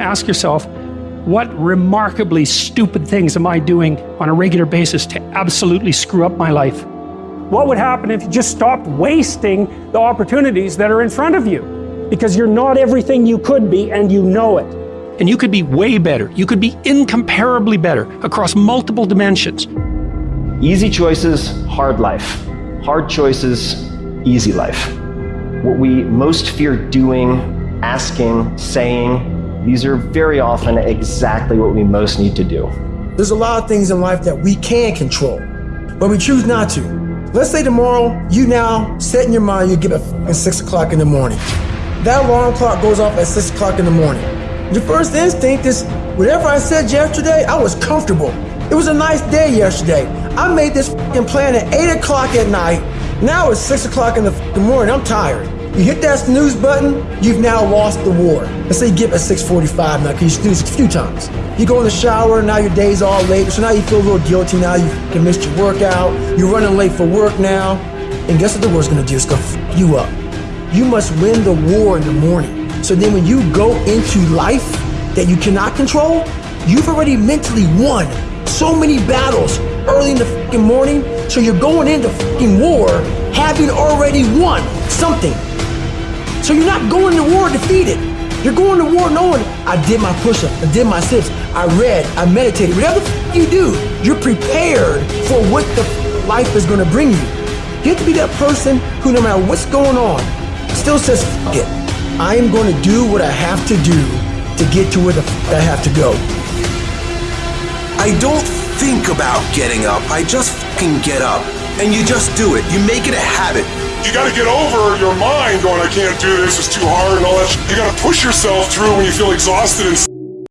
ask yourself, what remarkably stupid things am I doing on a regular basis to absolutely screw up my life? What would happen if you just stopped wasting the opportunities that are in front of you? Because you're not everything you could be and you know it. And you could be way better. You could be incomparably better across multiple dimensions. Easy choices, hard life. Hard choices, easy life. What we most fear doing, asking, saying, these are very often exactly what we most need to do. There's a lot of things in life that we can control, but we choose not to. Let's say tomorrow you now set in your mind you get up at 6 o'clock in the morning. That alarm clock goes off at 6 o'clock in the morning. Your first instinct is whatever I said yesterday, I was comfortable. It was a nice day yesterday. I made this plan at 8 o'clock at night. Now it's 6 o'clock in the morning. I'm tired. You hit that snooze button, you've now lost the war. Let's say you get at 6.45 now because you snooze a few times. You go in the shower, now your day's all late, so now you feel a little guilty now, you've missed your workout, you're running late for work now, and guess what the war's gonna do? It's gonna f you up. You must win the war in the morning. So then when you go into life that you cannot control, you've already mentally won so many battles early in the fucking morning, so you're going into fucking war having already won something. So you're not going to war defeated. You're going to war knowing I did my push-up, I did my sips, I read, I meditated. Whatever you do, you're prepared for what the life is going to bring you. You have to be that person who, no matter what's going on, still says, it. I am going to do what I have to do to get to where the I have to go. I don't think about getting up. I just get up. And you just do it. You make it a habit. You got to get over your mind going, I can't do this, it's too hard and all that. You got to push yourself through when you feel exhausted and